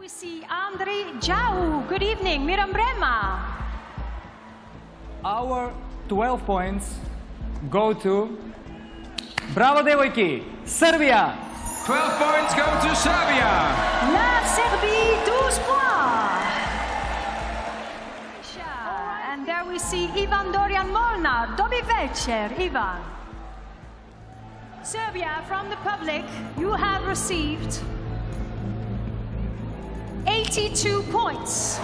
we see Andrei Jau. Good evening, Miram Brema. Our 12 points go to Bravo devojki, Serbia! 12 points go to Serbia. La Serbie, 12 points. And there we see Ivan Dorian Molnar. Dobry večer, Ivan. Serbia, from the public, you have received 82 points.